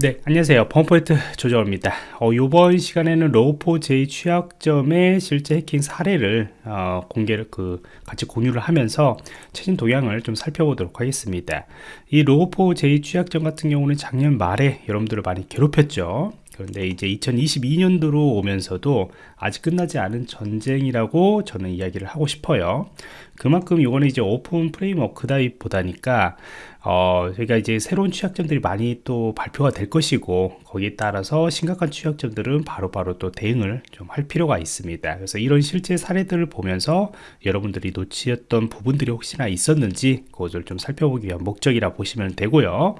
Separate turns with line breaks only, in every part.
네 안녕하세요. 범포인트 조정원입니다. 어, 이번 시간에는 Log4j 취약점의 실제 해킹 사례를 어, 공개를 그 같이 공유를 하면서 최신 동향을 좀 살펴보도록 하겠습니다. 이 Log4j 취약점 같은 경우는 작년 말에 여러분들을 많이 괴롭혔죠. 그런데 이제 2022년도로 오면서도 아직 끝나지 않은 전쟁이라고 저는 이야기를 하고 싶어요 그만큼 이거는 이제 open framework다 보다니까 어, 저희가 이제 새로운 취약점들이 많이 또 발표가 될 것이고 거기에 따라서 심각한 취약점들은 바로바로 바로 또 대응을 좀 할 필요가 있습니다. 그래서 이런 실제 사례들을 보면서 여러분들이 놓치었던 부분들이 혹시나 있었는지 그것을 좀 살펴보기 위한 목적이라 보시면 되고요.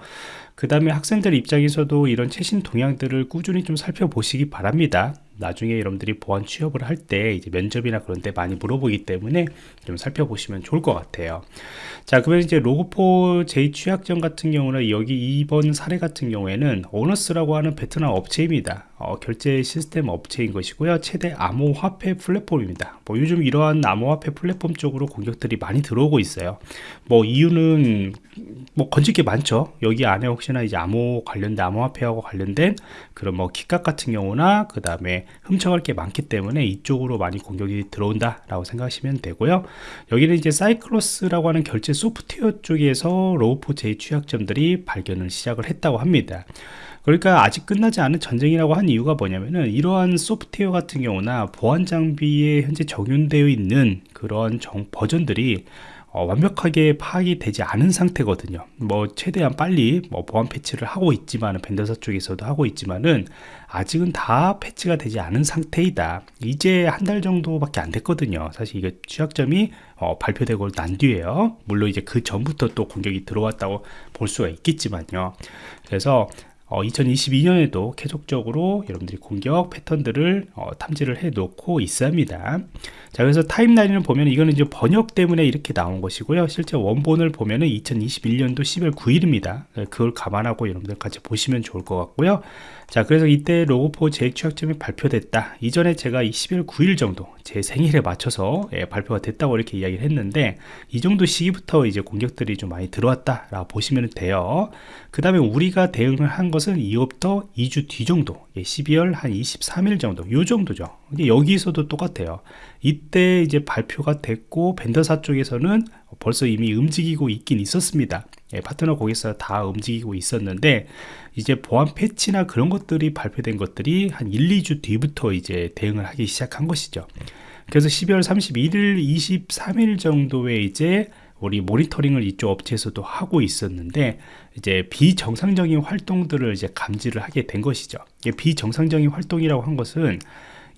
그 다음에 학생들 입장에서도 이런 최신 동향들을 꾸준히 좀 살펴보시기 바랍니다 나중에 여러분들이 보안 취업을 할 때 이제 면접이나 그런 데 많이 물어보기 때문에 좀 살펴보시면 좋을 것 같아요. 자 그러면 이제 Log4j 취약점 같은 경우는 여기 이번 사례 같은 경우에는 ONUS라고 하는 베트남 업체입니다 어, 결제 시스템 업체인 것이고요. 최대 암호화폐 플랫폼입니다. 뭐 요즘 이러한 암호화폐 플랫폼 쪽으로 공격들이 많이 들어오고 있어요. 뭐 이유는 뭐 건질 게 많죠. 여기 안에 혹시나 이제 암호 관련된 암호화폐하고 관련된 그런 뭐 키값 같은 경우나 그 다음에 훔쳐갈 게 많기 때문에 이쪽으로 많이 공격이 들어온다 라고 생각하시면 되고요. 여기는 이제 Cyclos라고 하는 결제 소프트웨어 쪽에서 Log4j 취약점들이 발견을 시작을 했다고 합니다 그러니까 아직 끝나지 않은 전쟁이라고 한 이유가 뭐냐면은 이러한 소프트웨어 같은 경우나 보안 장비에 현재 적용되어 있는 그런 정, 버전들이 어, 완벽하게 파악이 되지 않은 상태거든요. 뭐 최대한 빨리 뭐 보안 패치를 하고 있지만 vendor사 쪽에서도 하고 있지만은 아직은 다 패치가 되지 않은 상태이다. 이제 한 달 정도밖에 안 됐거든요. 사실 이게 취약점이 어, 발표되고 난 뒤에요. 물론 이제 그 전부터 또 공격이 들어왔다고 볼 수가 있겠지만요. 그래서 어, 2022년에도 계속적으로 여러분들이 공격 패턴들을 어, 탐지를 해 놓고 있습니다. 자 그래서 타임라인을 보면 이거는 이제 번역 때문에 이렇게 나온 것이고요. 실제 원본을 보면은 2021년도 10월 9일입니다. 그걸 감안하고 여러분들 같이 보시면 좋을 것 같고요 자 그래서 이때 로고4 제 취약점이 발표됐다. 이전에 제가 20일 9일 정도 제 생일에 맞춰서 예, 발표가 됐다고 이렇게 이야기를 했는데 이 정도 시기부터 이제 공격들이 좀 많이 들어왔다 라고 보시면 돼요. 그 다음에 우리가 대응을 한 것은 이후부터 2주 뒤 정도 12월 예, 한 23일 정도 요 정도죠 여기서도 똑같아요. 이때 이제 발표가 됐고 벤더사 쪽에서는 벌써 이미 움직이고 있긴 있었습니다. 예, 파트너 거기서 다 움직이고 있었는데 이제 보안 패치나 그런 것들이 발표된 것들이 한 1, 2주 뒤부터 이제 대응을 하기 시작한 것이죠. 그래서 12월 31일 23일 정도에 이제 우리 모니터링을 이쪽 업체에서도 하고 있었는데 이제 비정상적인 활동들을 이제 감지를 하게 된 것이죠. 비정상적인 활동이라고 한 것은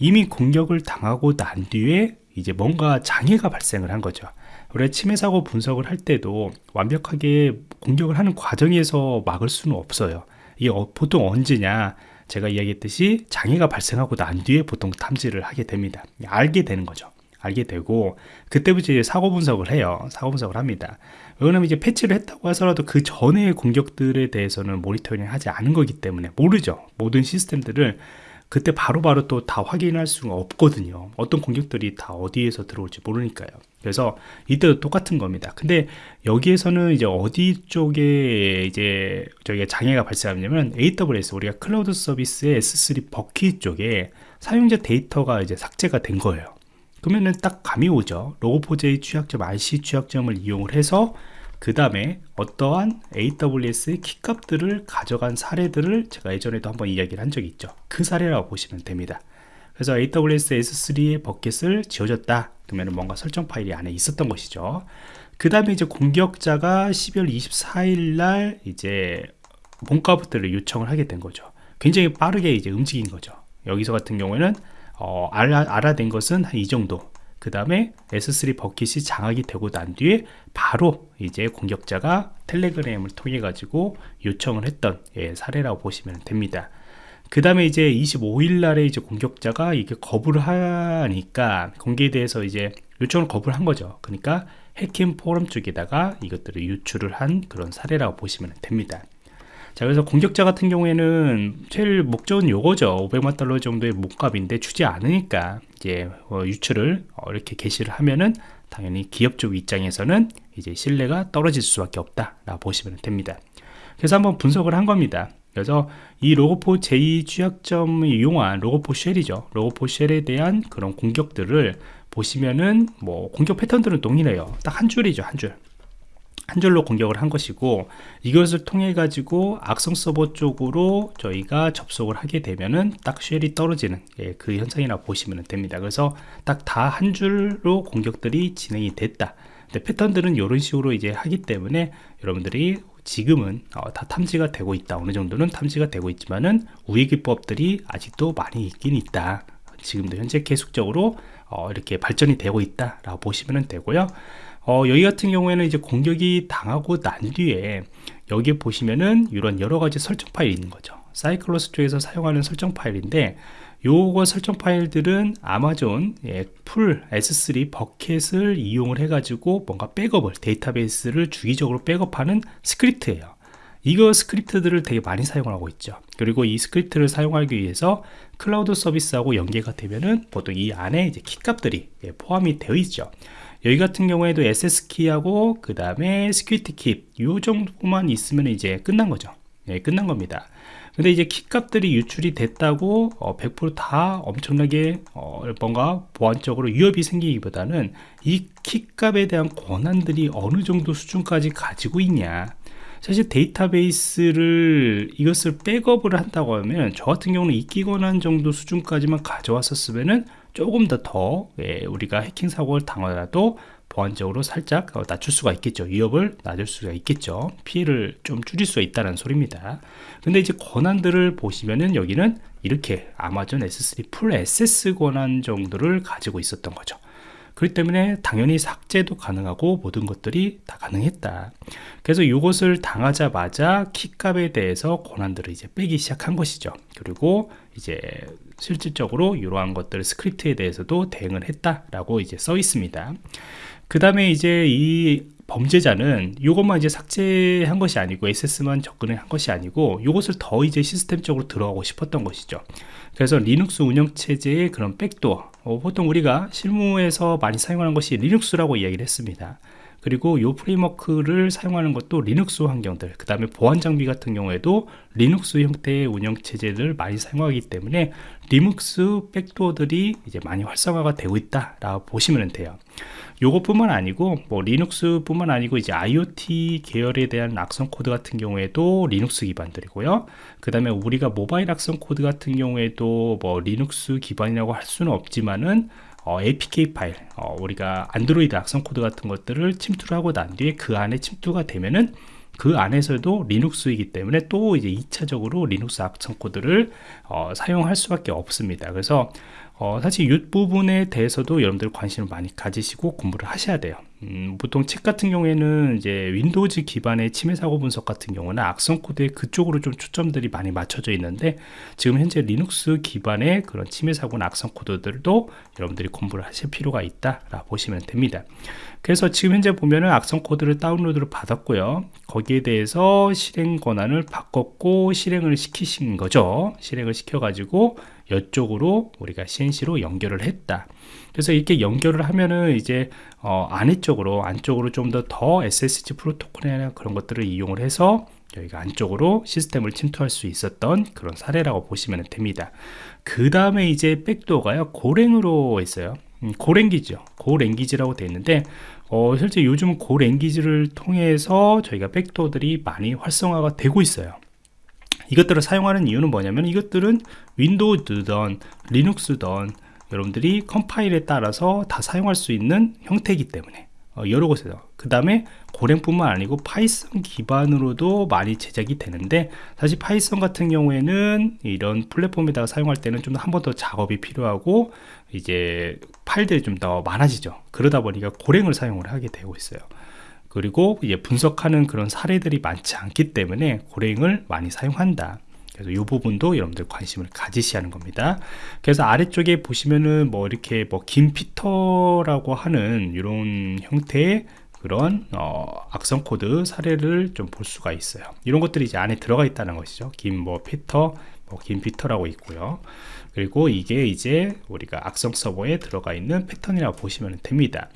이미 공격을 당하고 난 뒤에 이제 뭔가 장애가 발생을 한 거죠. 우리가 침해 사고 분석을 할 때도 완벽하게 공격을 하는 과정에서 막을 수는 없어요. 이게 어, 보통 언제냐? 제가 이야기했듯이 장애가 발생하고 난 뒤에 보통 탐지를 하게 됩니다. 알게 되는 거죠. 알게 되고 그때부터 이제 사고 분석을 해요. 사고 분석을 합니다. 왜냐면 이제 패치를 했다고 해서라도 그 전의 공격들에 대해서는 모니터링 하지 않은 거기 때문에 모르죠. 모든 시스템들을 그때 바로바로 또 다 확인할 수가 없거든요. 어떤 공격들이 다 어디에서 들어올지 모르니까요. 그래서 이때도 똑같은 겁니다. 근데 여기에서는 이제 어디 쪽에 이제 저희가 장애가 발생하냐면 AWS 우리가 클라우드 서비스의 S3 버킷 쪽에 사용자 데이터가 이제 삭제가 된 거예요. 그러면은 딱 감이 오죠. 로고4j 취약점 RC 취약점을 이용을 해서 그 다음에 어떠한 AWS의 키값들을 가져간 사례들을 제가 예전에도 한번 이야기를 한 적이 있죠. 그 사례라고 보시면 됩니다. 그래서 AWS S3의 버킷을 지워졌다. 그러면 뭔가 설정 파일이 안에 있었던 것이죠. 그 다음에 이제 공격자가 12월 24일 날 이제 본가부터를 요청을 하게 된 거죠. 굉장히 빠르게 이제 움직인 거죠. 여기서 같은 경우에는 어, 알아, 알아낸 것은 한 이 정도 그 다음에 S3 버킷이 장악이 되고 난 뒤에 바로 이제 공격자가 텔레그램을 통해 가지고 요청을 했던 예, 사례라고 보시면 됩니다. 그 다음에 이제 25일 날에 이제 공격자가 이게 거부를 하니까 공개에 대해서 이제 요청을 거부를 한 거죠. 그러니까 해킹 포럼 쪽에다가 이것들을 유출을 한 그런 사례라고 보시면 됩니다 자 그래서 공격자 같은 경우에는 제일 목적은 요거죠. 500만 달러 정도의 몸값인데 주지 않으니까 이제 어, 유출을 어, 이렇게 게시를 하면은 당연히 기업 쪽 입장에서는 이제 신뢰가 떨어질 수밖에 없다 라 보시면 됩니다. 그래서 한번 분석을 한 겁니다. 그래서 이 Log4j 취약점을 이용한 Log4Shell이죠. Log4Shell에 대한 그런 공격들을 보시면은 뭐 공격 패턴들은 동일해요. 딱 한 줄이죠 한줄 한 줄로 공격을 한 것이고 이것을 통해 가지고 악성 서버 쪽으로 저희가 접속을 하게 되면은 딱 쉘이 떨어지는 예, 그 현상이라 보시면 됩니다. 그래서 딱 다 한 줄로 공격들이 진행이 됐다. 근데 패턴들은 이런 식으로 이제 하기 때문에 여러분들이 지금은 어, 다 탐지가 되고 있다. 어느 정도는 탐지가 되고 있지만은 우회 기법들이 아직도 많이 있긴 있다. 지금도 현재 계속적으로 어, 이렇게 발전이 되고 있다 라고 보시면 되고요 어, 여기 같은 경우에는 이제 공격이 당하고 난 뒤에 여기 보시면은 이런 여러 가지 설정 파일이 있는 거죠. Cyclos 쪽에서 사용하는 설정 파일인데 요거 설정 파일들은 아마존 예, 풀 S3 bucket을 이용을 해 가지고 뭔가 백업을 데이터베이스를 주기적으로 백업하는 스크립트예요. 이거 스크립트들을 되게 많이 사용하고 있죠. 그리고 이 스크립트를 사용하기 위해서 클라우드 서비스하고 연계가 되면은 보통 이 안에 이제 키 값들이 예, 포함이 되어 있죠 여기 같은 경우에도 SS키하고 그 다음에 secret key 요 정도만 있으면 이제 끝난 거죠. 예, 끝난 겁니다. 근데 이제 키 값들이 유출이 됐다고 어, 100%다 엄청나게 어, 뭔가 보안적으로 위협이 생기기보다는 이 키 값에 대한 권한들이 어느 정도 수준까지 가지고 있냐. 사실 데이터베이스를 이것을 백업을 한다고 하면 저 같은 경우는 읽기 권한 정도 수준까지만 가져왔었으면은 조금 더더 예, 우리가 해킹 사고를 당하더라도 보안적으로 살짝 어, 낮출 수가 있겠죠. 위협을 낮을 수가 있겠죠. 피해를 좀 줄일 수 있다는 소리입니다. 근데 이제 권한들을 보시면은 여기는 이렇게 아마존 S3 풀 SS 권한 정도를 가지고 있었던 거죠 그렇기 때문에 당연히 삭제도 가능하고 모든 것들이 다 가능했다 그래서 이것을 당하자마자 키값에 대해서 권한들을 이제 빼기 시작한 것이죠 그리고 이제 실질적으로 이러한 것들 스크립트에 대해서도 대응을 했다라고 이제 써 있습니다. 그 다음에 이제 이 범죄자는 이것만 이제 삭제한 것이 아니고 S3만 접근을 한 것이 아니고 이것을 더 이제 시스템적으로 들어가고 싶었던 것이죠. 그래서 리눅스 운영체제의 그런 백도어 어, 보통 우리가 실무에서 많이 사용하는 것이 리눅스라고 이야기를 했습니다. 그리고 이 프레임워크를 사용하는 것도 리눅스 환경들 그 다음에 보안 장비 같은 경우에도 리눅스 형태의 운영 체제를 많이 사용하기 때문에 리눅스 백도어들이 이제 많이 활성화가 되고 있다 라고 보시면 돼요 요것뿐만 아니고 뭐 리눅스뿐만 아니고 이제 IoT 계열에 대한 악성 코드 같은 경우에도 리눅스 기반들이고요. 그 다음에 우리가 모바일 악성 코드 같은 경우에도 뭐 리눅스 기반이라고 할 수는 없지만은 어, APK 파일 어, 우리가 안드로이드 악성 코드 같은 것들을 침투를 하고 난 뒤에 그 안에 침투가 되면은 그 안에서도 리눅스이기 때문에 또 이제 2차적으로 리눅스 악성 코드를 어, 사용할 수밖에 없습니다. 그래서 어, 사실 이 부분에 대해서도 여러분들 관심을 많이 가지시고 공부를 하셔야 돼요 음, 보통 책 같은 경우에는 이제 윈도우즈 기반의 침해 사고 분석 같은 경우는 악성 코드에 그쪽으로 좀 초점들이 많이 맞춰져 있는데 지금 현재 리눅스 기반의 그런 침해 사고나 악성 코드들도 여러분들이 공부를 하실 필요가 있다 라 보시면 됩니다. 그래서 지금 현재 보면은 악성 코드를 다운로드를 받았고요. 거기에 대해서 실행 권한을 바꿨고 실행을 시키신 거죠. 실행을 시켜 가지고 이쪽으로 우리가 CNC로 연결을 했다. 그래서 이렇게 연결을 하면은 이제 어, 안쪽으로 안쪽으로 좀 더 더 SSH 프로토콜이나 그런 것들을 이용을 해서 여기가 안쪽으로 시스템을 침투할 수 있었던 그런 사례라고 보시면 됩니다. 그 다음에 이제 백도어가요. 고랭으로 있어요. 음, 고랭기죠 고랭기지라고 되어 있는데 어, 실제 요즘 Go language를 통해서 저희가 백도어들이 많이 활성화가 되고 있어요. 이것들을 사용하는 이유는 뭐냐면 이것들은 윈도우든 리눅스든 여러분들이 컴파일에 따라서 다 사용할 수 있는 형태이기 때문에 어, 여러 곳에서. 그 다음에 Golang뿐만 아니고 파이썬 기반으로도 많이 제작이 되는데 사실 파이썬 같은 경우에는 이런 플랫폼에다가 사용할 때는 좀 한 번 더 작업이 필요하고 이제 파일들이 좀 더 많아지죠. 그러다 보니까 Golang을 사용을 하게 되고 있어요. 그리고 이제 분석하는 그런 사례들이 많지 않기 때문에 Golang을 많이 사용한다 그래서 이 부분도 여러분들 관심을 가지셔야 하는 겁니다. 그래서 아래쪽에 보시면은 뭐 이렇게 뭐 김피터라고 하는 이런 형태의 그런 어, 악성 코드 사례를 좀 볼 수가 있어요. 이런 것들이 이제 안에 들어가 있다는 것이죠. 김뭐 피터 뭐 김피터라고 있고요. 그리고 이게 이제 우리가 악성 서버에 들어가 있는 패턴이라고 보시면 됩니다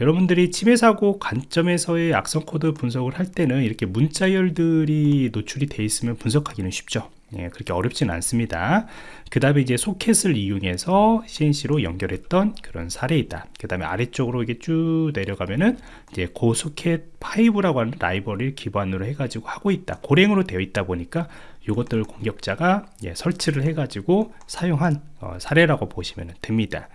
여러분들이 침해 사고 관점에서의 악성 코드 분석을 할 때는 이렇게 문자열들이 노출이 되어 있으면 분석하기는 쉽죠. 예, 그렇게 어렵진 않습니다. 그 다음에 이제 소켓을 이용해서 C&C로 연결했던 그런 사례이다. 그 다음에 아래쪽으로 이게 쭉 내려가면은 이제 go-socks5라고 하는 라이브러리를 기반으로 해가지고 하고 있다. Golang으로 되어 있다 보니까 이것들 공격자가 예, 설치를 해가지고 사용한 어, 사례라고 보시면 됩니다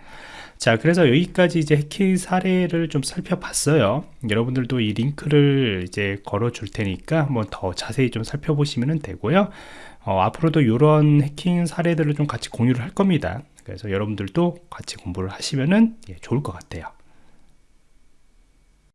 자 그래서 여기까지 이제 해킹 사례를 좀 살펴봤어요. 여러분들도 이 링크를 이제 걸어 줄 테니까 한번 더 자세히 좀 살펴보시면 되고요. 어, 앞으로도 이런 해킹 사례들을 좀 같이 공유를 할 겁니다. 그래서 여러분들도 같이 공부를 하시면 예, 좋을 것 같아요